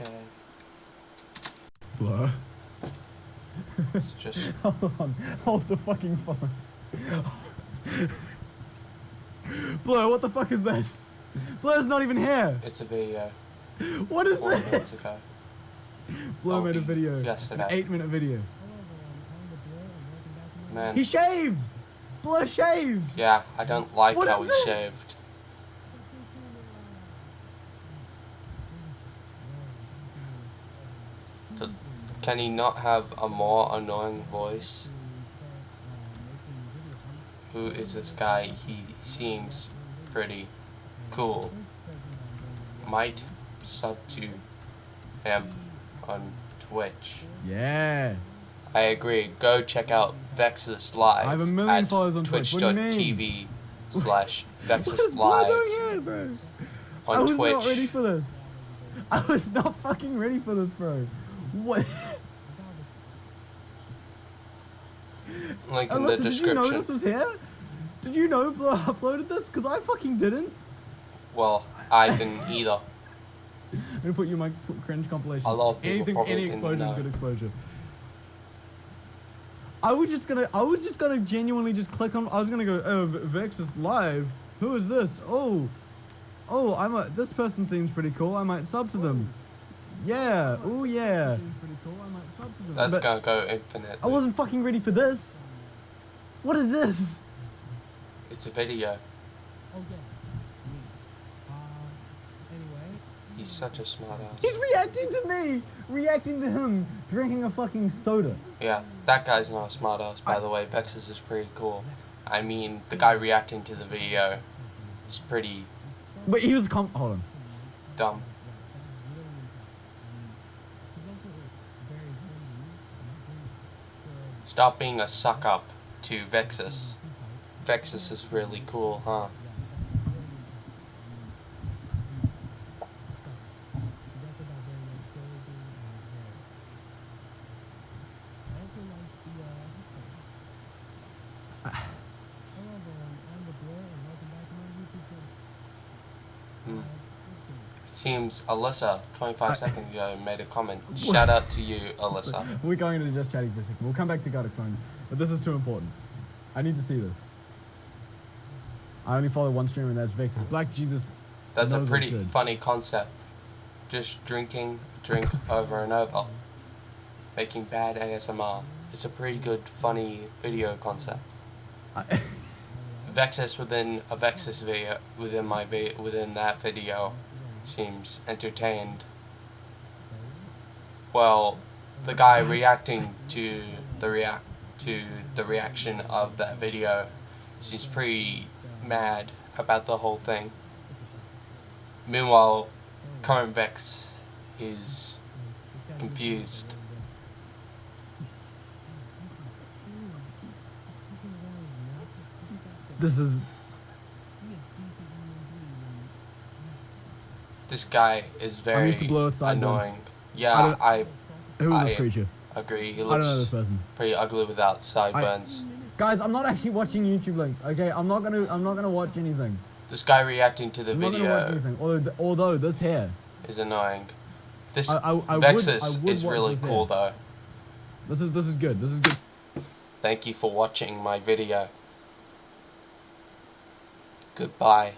Okay. Blur. It's just Hold on. Hold the fucking phone. Blur, what the fuck is this? Blur's not even here. it's a video. What is Four this? ago. Blur Oh, made a video. An yesterday. eight minute video. Man. He shaved! Blur shaved! Yeah, I don't like What how he this? shaved. Does, can he not have a more annoying voice? Who is this guy? He seems pretty cool. Might sub to him on Twitch. Yeah. I agree. Go check out Vexus Live I have a million at followers on Twitch. What do you twitch.tv slash Vexus Live here, bro? I was Twitch. not ready for this. I was not fucking ready for this, bro. What? Link in Alyssa, the did you know this was here? Did you know Blur uploaded this? Because I fucking didn't. Well, I didn't either. I'm gonna put you in my cringe compilation. A lot of people Anything, probably any exposure is good exposure. I was just gonna, I was just gonna genuinely just click on. I was gonna go, oh, Vex is live. Who is this? Oh, oh, I'm a. This person seems pretty cool. I might sub to them. Yeah. Oh yeah. That's But- gonna go infinite. I wasn't fucking ready for this. What is this? It's a video. Okay. Uh anyway, he's such a smart ass. He's reacting to me, reacting to him drinking a fucking soda. Yeah, that guy's not a smart ass, by the way. Vexus is pretty cool. I mean, the guy reacting to the video is pretty But he was com. Hold on. dumb. Stop being a suck up to Vexus. Vexus is really cool, huh? Hmm. It seems Alyssa, 25 I- seconds ago, made a comment. Shout out to you, Alyssa. We're going into just chatting for a second. We'll come back to Phone, but this is too important. I need to see this. I only follow one streamer, and that's Vex. It's Black Jesus. That's a pretty funny concept. Just drinking, drink over and over. Making bad ASMR. It's a pretty good, funny video concept. I, Vexus within a Vexus video within my vi- within that video seems entertained. Well, the guy reacting to the react to the reaction of that video seems pretty mad about the whole thing. Meanwhile, current Vex is confused. this is. This guy is very used to blow annoying. I Yeah, I Who is this creature? agree. He I don't know this looks pretty ugly without sideburns. Guys, I'm not actually watching YouTube links. Okay, I'm not gonna. I'm not gonna watch anything. This guy reacting to the I'm not gonna watch video anything. Although, although this hair, is annoying. This I- I- I would- I Vexus would is really cool hair. though. this is this is good. This is good. Thank you for watching my video. Goodbye.